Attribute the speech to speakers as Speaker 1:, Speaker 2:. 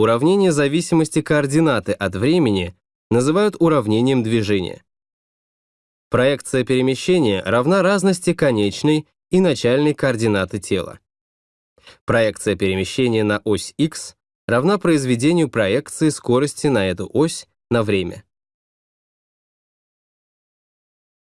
Speaker 1: уравнение зависимости координаты от времени называют уравнением движения. Проекция перемещения равна разности конечной и начальной координаты тела. Проекция перемещения на ось x равна произведению проекции скорости на эту ось на время.